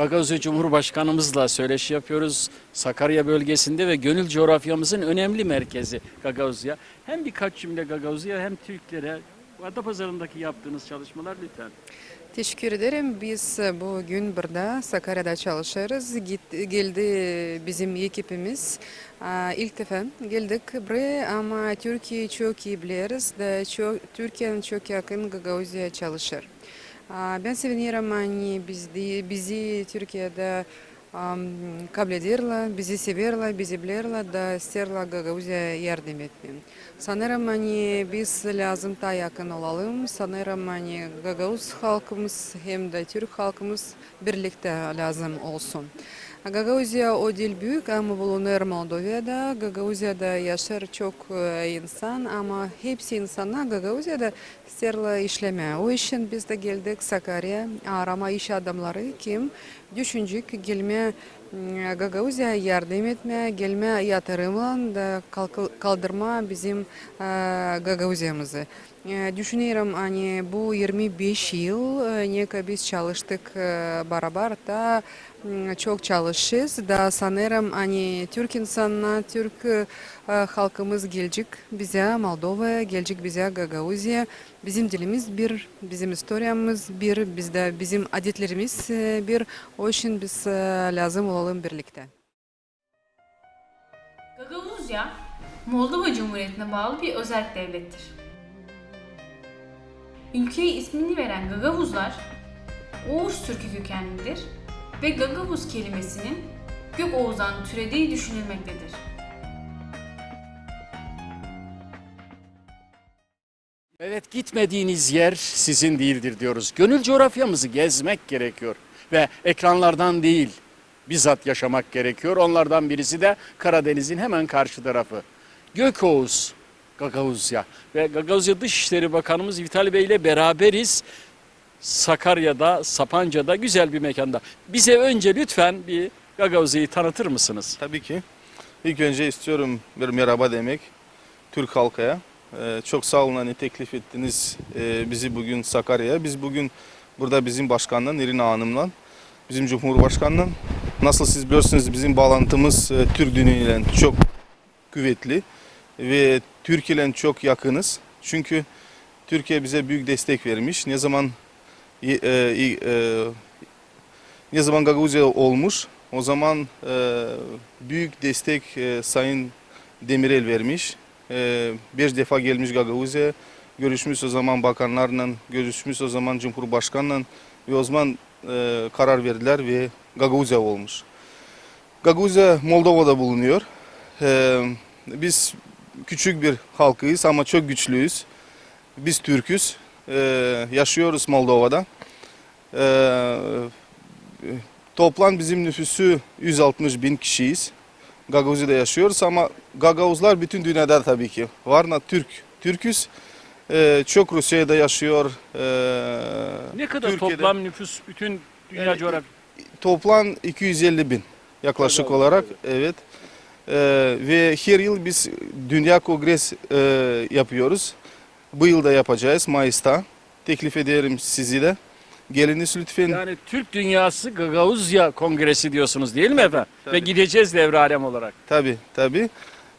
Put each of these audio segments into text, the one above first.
Gagavuzya Cumhurbaşkanımızla söyleşi yapıyoruz. Sakarya bölgesinde ve gönül coğrafyamızın önemli merkezi Gagavuzya. Hem birkaç cümle Gagavuzya hem Türklere Adapazarı'ndaki yaptığınız çalışmalar lütfen. Teşekkür ederim. Biz bugün burada Sakarya'da çalışıyoruz. Git, geldi bizim ekibimiz. Aa, İlk defa geldik buraya ama Türkiye'yi çok iyi çok, Türkiye'nin çok yakın Gagavuzya çalışır. Бен севенирам ани бизди бизи Түркияда кабледерла, бизи северла, бизи блерла да стерла гагаузия ярдем етмем. Санерам биз лязым та якын олалым, санерам гагауз халкымыз, хем да түрк халкымыз бірлікті лязым олсун dil büyük ama bulunur Moldova'da. Gagavuzya'da yaşar çok e, insan ama hepsi insanlar Gagavuzya'da isterler işleme. O için biz de geldik Sakarya arama iş adamları kim düşünecek gelme m, Gagavuzya'ya yardım etme, gelme yatırımla da kalk- kaldırma bizim e, Э, Дүшінерім, они бұл 25 э, ел, нека біз чалыштық э, барабарта, чок чалышыз, да санерім, ане, Түркинсанна, түрк халқымыз келжік, бізе Молдова, бізе Гагаузия, bizim dilimiz bir, bizim istoryamız bir, bizde bizim adetlerimiz bir, biz lazım olalım birlikte. Gagavuzya, Cumhuriyeti'ne bağlı bir devlettir. Ülkeye ismini veren Gagavuzlar, Oğuz Türkü kökenlidir ve Gagavuz kelimesinin gök oğuzdan türediği düşünülmektedir. Evet gitmediğiniz yer sizin değildir diyoruz. Gönül coğrafyamızı gezmek gerekiyor ve ekranlardan değil bizzat yaşamak gerekiyor. Onlardan birisi de Karadeniz'in hemen karşı tarafı. Gökoğuz, Gagavuzya ve Gagavuzya Dışişleri Bakanımız Vitali Bey ile beraberiz. Sakarya'da, Sapanca'da güzel bir mekanda. Bize önce lütfen bir Gagavuzya'yı tanıtır mısınız? Tabii ki. İlk önce istiyorum bir merhaba demek Türk halkaya. Ee, çok sağ olun hani teklif ettiniz e, bizi bugün Sakarya'ya. Biz bugün burada bizim başkanla Nirina Hanım'la, bizim Cumhurbaşkanla nasıl siz biliyorsunuz bizim bağlantımız e, Türk dünyayla çok kuvvetli ve Türkiye ile çok yakınız. Çünkü Türkiye bize büyük destek vermiş. Ne zaman e, e, ne zaman Gagavuzya olmuş o zaman e, büyük destek e, Sayın Demirel vermiş. E, bir defa gelmiş Gagavuzya, görüşmüş o zaman bakanlarla, görüşmüş o zaman Cumhurbaşkanla ve o zaman e, karar verdiler ve Gagavuzya olmuş. Gagavuzya Moldova'da bulunuyor. E, biz küçük bir halkıyız ama çok güçlüyüz. Biz Türküz, e, yaşıyoruz Moldova'da. E, Toplam bizim nüfusu 160 bin kişiyiz. Gagavuzya'da yaşıyoruz ama Gagavuzlar bütün dünyada tabii ki. Varna Türk, Türküz. Ee, çok Rusya'da yaşıyor. Ee, Ne kadar Türkiye'de- toplam nüfus bütün dünya Evet, coğrafyası? Toplam 250 bin yaklaşık Gagavuz, olarak. Evet. Ee, ve her yıl biz Dünya Kongres e, yapıyoruz. Bu yıl da yapacağız Mayıs'ta. Teklif ederim sizi de. Geliniz lütfen. Yani Türk Dünyası Gagavuzya Kongresi diyorsunuz değil mi efendim? Ve tabii. gideceğiz devre alem olarak. Tabii tabii.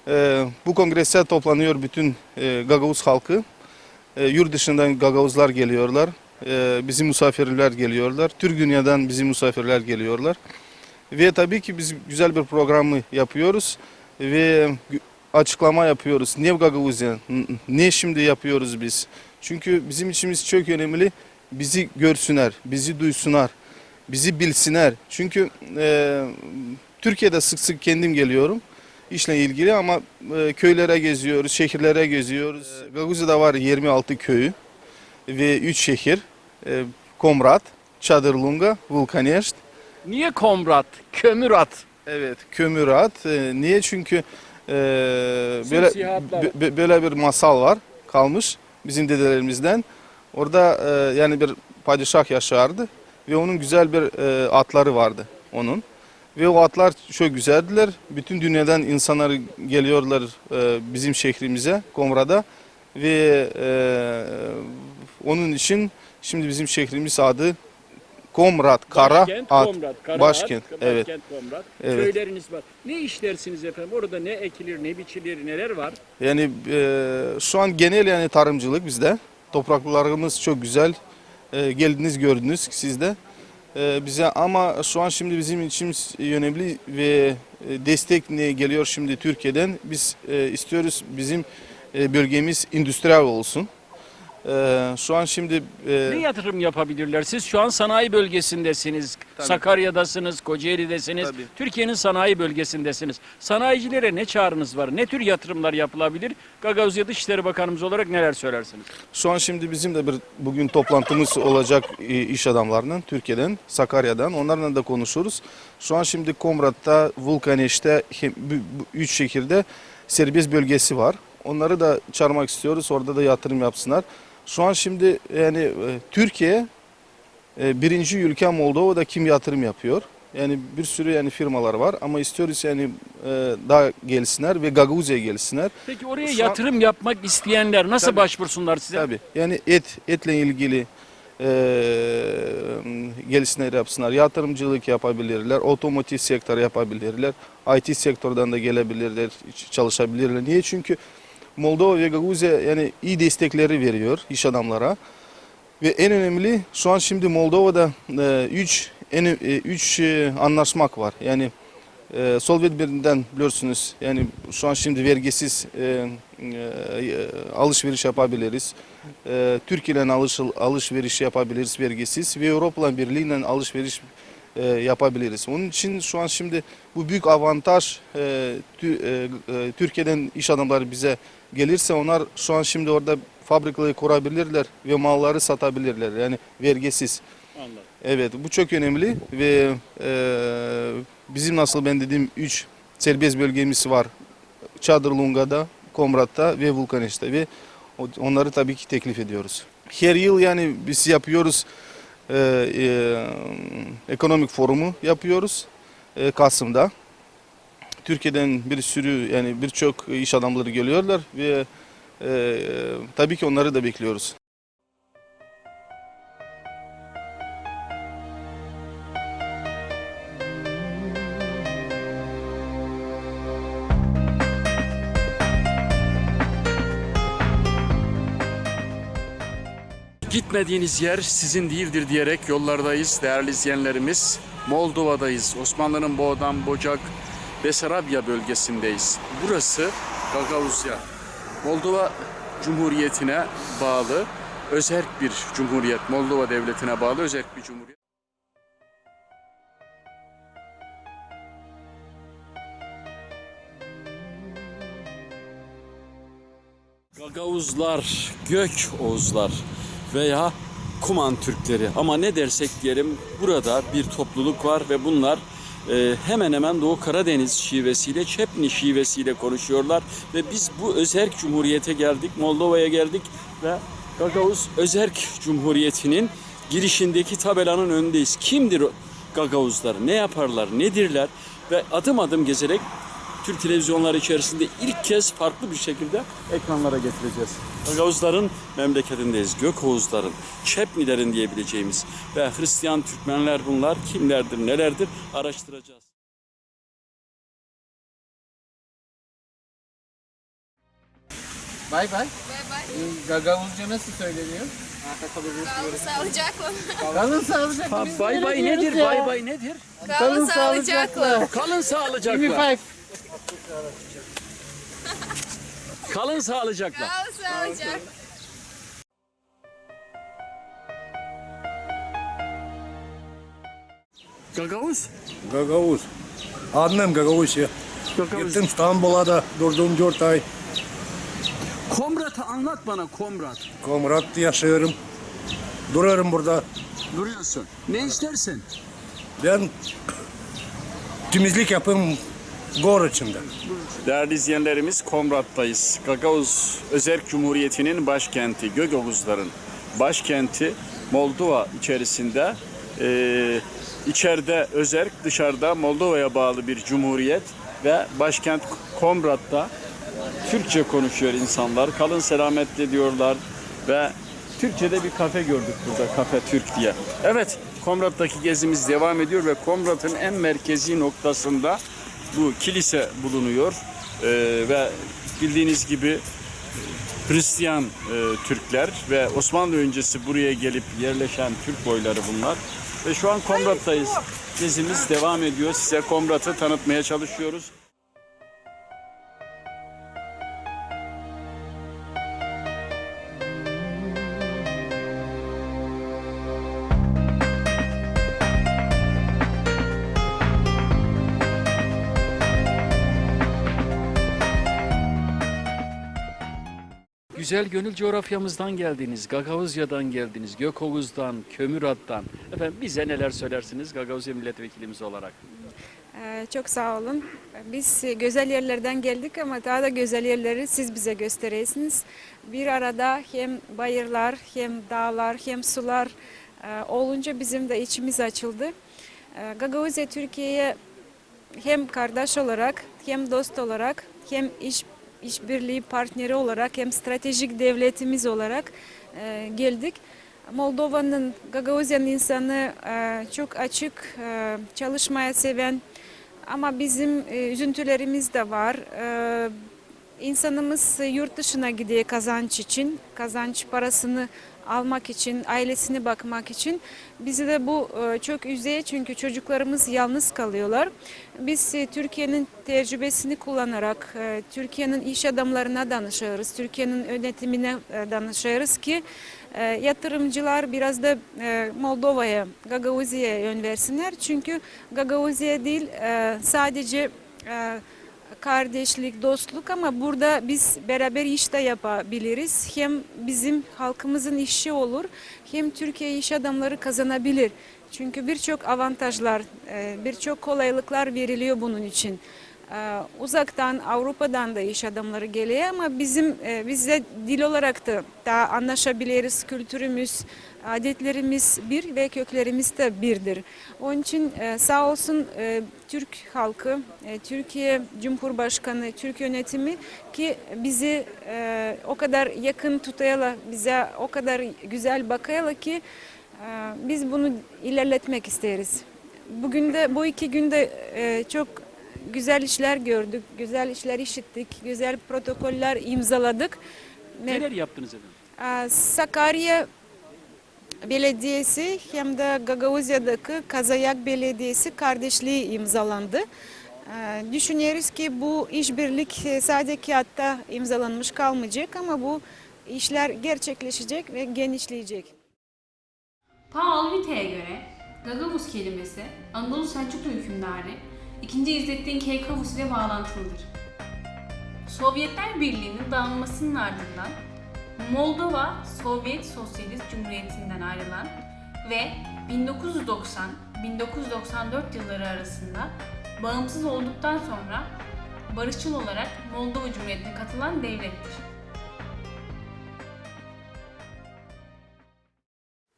Ee, bu kongrese toplanıyor bütün e, Gagavuz halkı. E, yurt dışından Gagavuzlar geliyorlar. E, bizim misafirler geliyorlar. Türk dünyadan bizim misafirler geliyorlar. Ve tabii ki biz güzel bir programı yapıyoruz. Ve açıklama yapıyoruz. Ne Gagavuzya? Ne şimdi yapıyoruz biz? Çünkü bizim içimiz çok önemli. Bizi görsünler, bizi duysunlar, bizi bilsinler. Çünkü e, Türkiye'de sık sık kendim geliyorum işle ilgili ama e, köylere geziyoruz, şehirlere geziyoruz. Gagavuzya'da var 26 köyü ve 3 şehir. E, Komrat, Çadırlunga, Vulkaneşt. Niye Komrat, Kömür At? Evet, Kömürat. E, niye? Çünkü e, böyle, bö- böyle bir masal var kalmış bizim dedelerimizden. Orada e, yani bir padişah yaşardı ve onun güzel bir e, atları vardı onun. Ve o atlar çok güzeldiler. Bütün dünyadan insanlar geliyorlar e, bizim şehrimize, Komra'da. Ve e, onun için şimdi bizim şehrimiz adı Komrat, Kara, Başkent At. Komrat, Kara Başkent, At, evet. Başkent Komrat. Evet. Köyleriniz var. Ne işlersiniz efendim? Orada ne ekilir, ne biçilir, neler var? Yani e, şu an genel yani tarımcılık bizde. Topraklarımız çok güzel. E, geldiniz gördünüz siz de. E, bize ama şu an şimdi bizim için önemli ve e, destek ne geliyor şimdi Türkiye'den. Biz e, istiyoruz bizim e, bölgemiz endüstriyel olsun. E, şu an şimdi e, Ne yatırım yapabilirler? Siz şu an sanayi bölgesindesiniz. Tabii. Sakarya'dasınız, Kocaeli'desiniz. Türkiye'nin sanayi bölgesindesiniz. Sanayicilere ne çağrınız var? Ne tür yatırımlar yapılabilir? Gagavuzya Dışişleri Bakanımız olarak neler söylersiniz? Şu an şimdi bizim de bir bugün toplantımız olacak e, iş adamlarının Türkiye'den, Sakarya'dan. Onlarla da konuşuruz. Şu an şimdi Komrat'ta, Vulkaneş'te üç şehirde serbest bölgesi var. Onları da çağırmak istiyoruz. Orada da yatırım yapsınlar. Şu an şimdi yani e, Türkiye e, birinci ülke Moldova'da kim yatırım yapıyor? Yani bir sürü yani firmalar var ama istiyoruz yani e, daha gelsinler ve Gagavuzya'ya gelsinler. Peki oraya Şu an- yatırım yapmak isteyenler nasıl Tabii. başvursunlar size? Tabii. Yani et, etle ilgili e, gelişmeler yapsınlar. Yatırımcılık yapabilirler. Otomotiv sektörü yapabilirler. IT sektörden de gelebilirler, çalışabilirler. Niye? Çünkü Moldova ve Gaguzya yani iyi destekleri veriyor iş adamlara. Ve en önemli şu an şimdi Moldova'da 3 en 3 anlaşmak var. Yani e, Solvet birinden biliyorsunuz yani şu an şimdi vergisiz e, e, alışveriş yapabiliriz. E, Türkiye ile alış, alışveriş yapabiliriz vergisiz ve Avrupa Birliği ile alışveriş e, yapabiliriz. Onun için şu an şimdi bu büyük avantaj e, tü- e, e, Türkiye'den iş adamları bize gelirse onlar şu an şimdi orada fabrikaları kurabilirler ve malları satabilirler. Yani vergisiz. Anladım. Evet bu çok önemli ve e, bizim nasıl ben dediğim 3 serbest bölgemiz var. Çadırlunga'da, Komrat'ta ve Vulkaneş'te ve onları tabii ki teklif ediyoruz. Her yıl yani biz yapıyoruz e, e, ekonomik forumu yapıyoruz e, Kasım'da. Türkiye'den bir sürü yani birçok iş adamları geliyorlar ve e, tabii ki onları da bekliyoruz. Gitmediğiniz yer sizin değildir diyerek yollardayız değerli izleyenlerimiz. Moldova'dayız. Osmanlı'nın Boğdan, Bocak, Besarabya bölgesindeyiz. Burası Gagavuzya. Moldova Cumhuriyeti'ne bağlı özerk bir cumhuriyet. Moldova Devleti'ne bağlı özerk bir cumhuriyet. Gagavuzlar, Gök Oğuzlar veya Kuman Türkleri. Ama ne dersek diyelim burada bir topluluk var ve bunlar e, hemen hemen Doğu Karadeniz şivesiyle, Çepni şivesiyle konuşuyorlar. Ve biz bu Özerk Cumhuriyete geldik, Moldova'ya geldik ve Gagavuz Özerk Cumhuriyeti'nin girişindeki tabelanın önündeyiz. Kimdir Gagavuzlar, ne yaparlar, nedirler? Ve adım adım gezerek Türk televizyonları içerisinde ilk kez farklı bir şekilde ekranlara getireceğiz. Gagavuzların memleketindeyiz. Gökoğuzların, Çepnilerin diyebileceğimiz ve Hristiyan Türkmenler bunlar kimlerdir, nelerdir araştıracağız. Bay bay. Gagavuzca nasıl söyleniyor? Kalın sağlıcakla. Kalın sağlıcakla. Ha, bay bay nedir? Bay bay nedir? Kalın sağlıcakla. Kalın sağlıcakla. Kalın sağlıcakla. Kalın sağlıcakla. Gagavuz. Gagavuz. Adnem Gagavuz ya. Gagavuz. Gittim İstanbul'a da durdum 4 ay. Komrat'ı anlat bana Komrat. Komrat'ta yaşıyorum. Durarım burada. Duruyorsun. Ne istersin? Ben temizlik yapayım gor içinde. Değerli izleyenlerimiz Komrat'tayız. Gagavuz Özerk Cumhuriyeti'nin başkenti, Gögavuzların başkenti Moldova içerisinde. Ee, içeride Özerk, dışarıda Moldova'ya bağlı bir cumhuriyet ve başkent Komrat'ta Türkçe konuşuyor insanlar. Kalın selametle diyorlar ve Türkçe'de bir kafe gördük burada, Kafe Türk diye. Evet, Komrat'taki gezimiz devam ediyor ve Komrat'ın en merkezi noktasında bu kilise bulunuyor. Ee, ve bildiğiniz gibi Hristiyan e, Türkler ve Osmanlı öncesi buraya gelip yerleşen Türk boyları bunlar. Ve şu an Komrat'tayız. Gezimiz devam ediyor. Size Komrat'ı tanıtmaya çalışıyoruz. Güzel gönül coğrafyamızdan geldiniz, Gagavuzya'dan geldiniz, Gökovuz'dan, Kömürat'tan. Efendim bize neler söylersiniz Gagavuzya milletvekilimiz olarak? Ee, Çok sağ olun. Biz güzel yerlerden geldik ama daha da güzel yerleri siz bize gösteriyorsunuz. Bir arada hem bayırlar, hem dağlar, hem sular e, olunca bizim de içimiz açıldı. E, Gagavuzya Türkiye'ye hem kardeş olarak, hem dost olarak, hem iş işbirliği partneri olarak, hem stratejik devletimiz olarak e, geldik. Moldova'nın, Gagavuzya'nın insanı e, çok açık, e, çalışmaya seven ama bizim e, üzüntülerimiz de var. E, insanımız yurt dışına gidiyor kazanç için, kazanç parasını almak için, ailesine bakmak için. Bizi de bu e, çok üzüyor çünkü çocuklarımız yalnız kalıyorlar. Biz e, Türkiye'nin tecrübesini kullanarak, e, Türkiye'nin iş adamlarına danışıyoruz, Türkiye'nin yönetimine danışıyoruz ki yatırımcılar biraz da Moldova'ya, Gagavuzya'ya yön versinler. Çünkü Gagavuzya değil sadece kardeşlik, dostluk ama burada biz beraber iş de yapabiliriz. Hem bizim halkımızın işi olur hem Türkiye iş adamları kazanabilir. Çünkü birçok avantajlar, e, birçok kolaylıklar veriliyor bunun için. E, Uzaktan Avrupa'dan da iş adamları geliyor ama bizim e, biz de dil olarak da daha anlaşabiliriz. Kültürümüz, adetlerimiz bir ve köklerimiz de birdir. Onun için e, sağ olsun e, Türk halkı, e, Türkiye Cumhurbaşkanı, Türk yönetimi ki bizi o kadar yakın tutayala, bize o kadar güzel bakayala ki biz bunu ilerletmek isteriz. Bugün de bu iki günde çok güzel işler gördük, güzel işler işittik, güzel protokoller imzaladık. Ne- Neler yaptınız efendim? Sakarya Belediyesi hem de Gagavuzya'daki Kazayak Belediyesi kardeşliği imzalandı. Aa, Düşünüyoruz ki bu işbirlik e, sadece kağıtta imzalanmış kalmayacak ama bu işler gerçekleşecek ve genişleyecek. Ta Alvite'ye göre Gagavuz kelimesi Anadolu Selçuklu hükümdarı 2. İzzettin Keykavus ile bağlantılıdır. Sovyetler Birliği'nin dağılmasının ardından Moldova Sovyet Sosyalist Cumhuriyeti'nden ayrılan ve 1990-1994 yılları arasında bağımsız olduktan sonra barışçıl olarak Moldova Cumhuriyeti'ne katılan devlettir.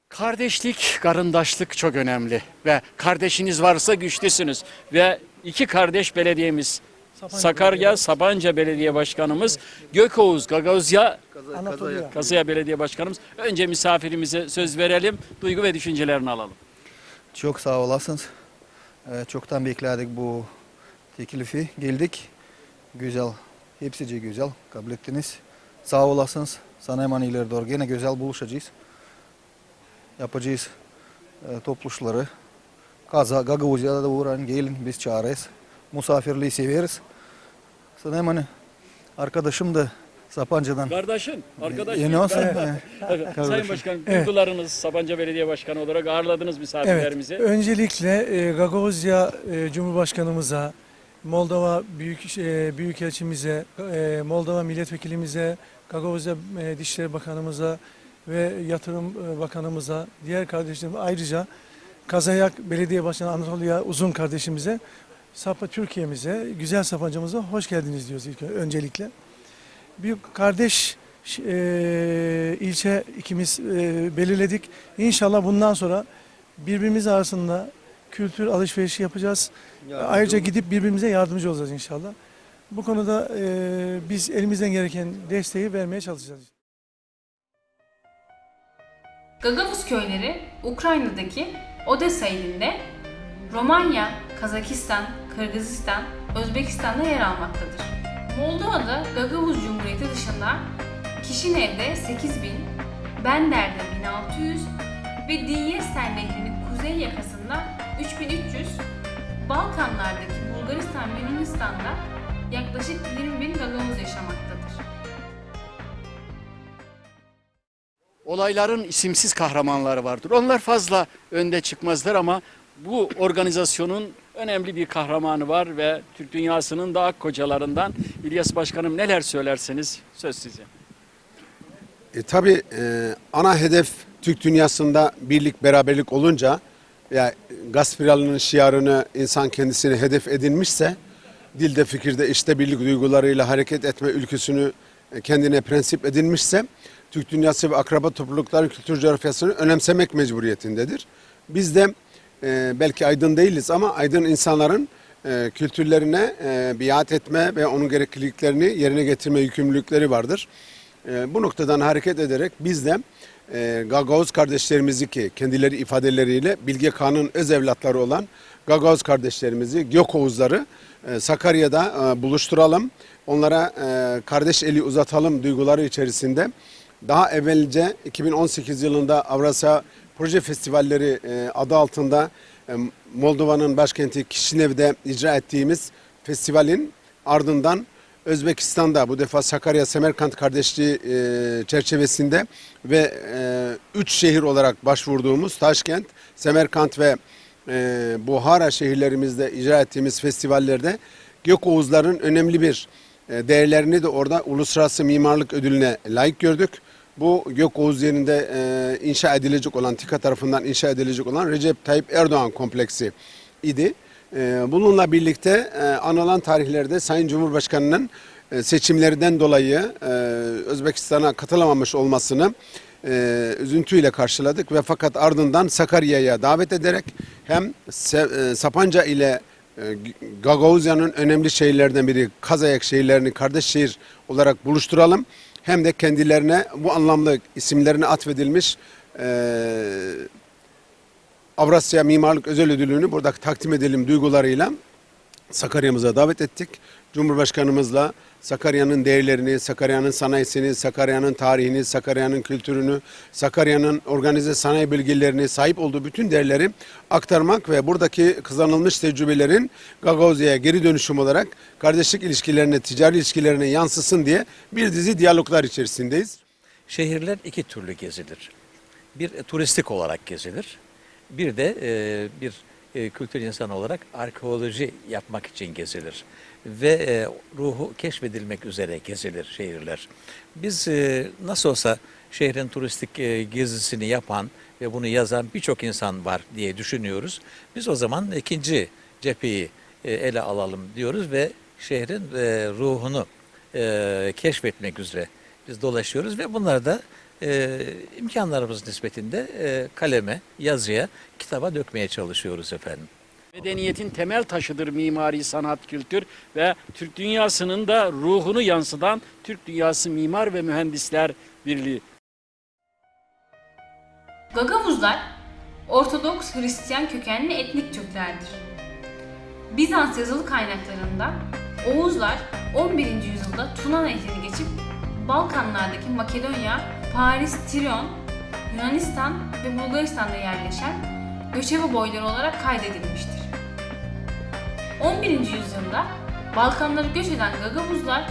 Kardeşlik, karındaşlık çok önemli ve kardeşiniz varsa güçlüsünüz ve iki kardeş belediyemiz Sakarya Sapanca Belediye Başkanımız Gökoğuz Gagavuzya Anatolia. Kazıya Belediye Başkanımız. Önce misafirimize söz verelim, duygu ve düşüncelerini alalım. Çok sağ olasınız. Ee, Çoktan bekledik bu teklifi. Geldik. Güzel. Hepsice güzel. Kabul ettiniz. Sağ olasınız. Sana hemen ileri doğru gene güzel buluşacağız. Yapacağız e, topluşları. Kaza, Gagavuzya'da da uğrayın. Gelin biz çağırırız. Misafirliği severiz. Sana hemen arkadaşım da Sapanca'dan. Kardeşin, arkadaşın. Yeni olsun. Evet, Sayın Başkan, duygularınız Sapanca Belediye Başkanı olarak ağırladınız misafirlerimizi. Evet, öncelikle e, Gagavuzya e, Cumhurbaşkanımıza, Moldova Büyük e, Büyükelçimize, e, Moldova Milletvekilimize, Gagavuzya e, Dışişleri Bakanımıza ve Yatırım e, Bakanımıza, diğer kardeşlerim ayrıca Kazayak Belediye Başkanı Anatolia Uzun kardeşimize, Sapa Türkiye'mize, güzel Sapanca'mıza hoş geldiniz diyoruz ilk öncelikle. Bir kardeş e, ilçe ikimiz e, belirledik. İnşallah bundan sonra birbirimiz arasında kültür alışverişi yapacağız. Ayrıca gidip birbirimize yardımcı olacağız inşallah. Bu konuda e, biz elimizden gereken desteği vermeye çalışacağız. Gagavuz köyleri Ukrayna'daki Odessa ilinde Romanya, Kazakistan, Kırgızistan, Özbekistan'da yer almaktadır. Moldova'da Gagavuz Cumhuriyeti dışında Kişinev'de 8000, Bender'de 1600 ve Dinyester Nehri'nin kuzey yakasında 3300, Balkanlardaki Bulgaristan ve Yunanistan'da yaklaşık 20 bin Gagavuz yaşamaktadır. Olayların isimsiz kahramanları vardır. Onlar fazla önde çıkmazlar ama bu organizasyonun önemli bir kahramanı var ve Türk dünyasının da kocalarından İlyas Başkanım neler söylerseniz söz size. E, tabii e, ana hedef Türk dünyasında birlik beraberlik olunca ya Gaspiralı'nın şiarını insan kendisine hedef edinmişse dilde fikirde işte birlik duygularıyla hareket etme ülküsünü e, kendine prensip edinmişse Türk dünyası ve akraba toplulukların kültür coğrafyasını önemsemek mecburiyetindedir. Biz de e, belki aydın değiliz ama aydın insanların e, kültürlerine e, biat etme ve onun gerekliliklerini yerine getirme yükümlülükleri vardır. E, bu noktadan hareket ederek biz de e, Gagavuz kardeşlerimizi ki kendileri ifadeleriyle Bilge Kağan'ın öz evlatları olan Gagavuz kardeşlerimizi, Gökoğuzları e, Sakarya'da e, buluşturalım. Onlara e, kardeş eli uzatalım duyguları içerisinde. Daha evvelce 2018 yılında Avrasya Proje Festivalleri e, adı altında e, Moldova'nın başkenti Kişinev'de icra ettiğimiz festivalin ardından Özbekistan'da bu defa Sakarya Semerkant kardeşliği e, çerçevesinde ve üç şehir olarak başvurduğumuz Taşkent, Semerkant ve Buhara şehirlerimizde icra ettiğimiz festivallerde Gökoğuzların önemli bir değerlerini de orada uluslararası mimarlık ödülüne layık gördük. Bu Gökoğuz yerinde e, inşa edilecek olan, TİKA tarafından inşa edilecek olan Recep Tayyip Erdoğan kompleksi idi. E, bununla birlikte e, anılan tarihlerde Sayın Cumhurbaşkanı'nın e, seçimlerden dolayı e, Özbekistan'a katılamamış olmasını e, üzüntüyle karşıladık ve fakat ardından Sakarya'ya davet ederek hem Se- e, Sapanca ile e, Gagavuzya'nın önemli şehirlerden biri Kazayak şehirlerini kardeş şehir olarak buluşturalım. Hem de kendilerine bu anlamlı isimlerine atfedilmiş e, Avrasya Mimarlık Özel Ödülünü burada takdim edelim duygularıyla Sakarya'mıza davet ettik. Cumhurbaşkanımızla Sakarya'nın değerlerini, Sakarya'nın sanayisini, Sakarya'nın tarihini, Sakarya'nın kültürünü, Sakarya'nın organize sanayi bilgilerini, sahip olduğu bütün değerleri aktarmak ve buradaki kazanılmış tecrübelerin Gagavuzya'ya geri dönüşüm olarak kardeşlik ilişkilerine, ticari ilişkilerine yansısın diye bir dizi diyaloglar içerisindeyiz. Şehirler iki türlü gezilir. Bir turistik olarak gezilir. Bir de e, bir e, kültür insanı olarak arkeoloji yapmak için gezilir. Ve e, ruhu keşfedilmek üzere gezilir şehirler. Biz e, nasıl olsa şehrin turistik e, gezisini yapan ve bunu yazan birçok insan var diye düşünüyoruz. Biz o zaman ikinci cepheyi e, ele alalım diyoruz ve şehrin e, ruhunu e, keşfetmek üzere biz dolaşıyoruz ve bunları da e, imkanlarımız nispetinde e, kaleme, yazıya, kitaba dökmeye çalışıyoruz efendim. Medeniyetin temel taşıdır mimari, sanat, kültür ve Türk dünyasının da ruhunu yansıtan Türk Dünyası Mimar ve Mühendisler Birliği. Gagavuzlar, Ortodoks Hristiyan kökenli etnik Türklerdir. Bizans yazılı kaynaklarında Oğuzlar 11. yüzyılda Tuna Nehri'ni geçip Balkanlardaki Makedonya, Paris, Tiron, Yunanistan ve Bulgaristan'da yerleşen göçebe boyları olarak kaydedilmiştir. 11. yüzyılda Balkanlara göç eden Gagavuzlar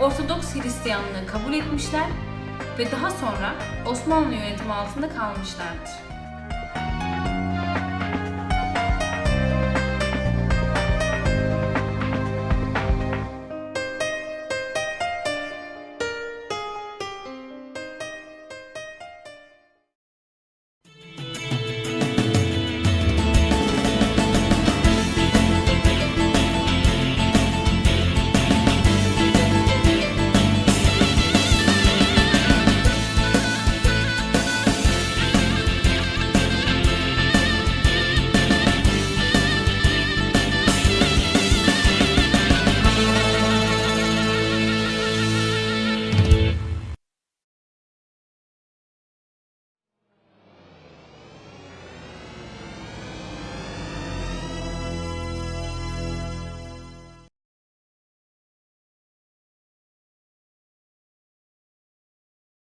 Ortodoks Hristiyanlığı kabul etmişler ve daha sonra Osmanlı yönetimi altında kalmışlardır.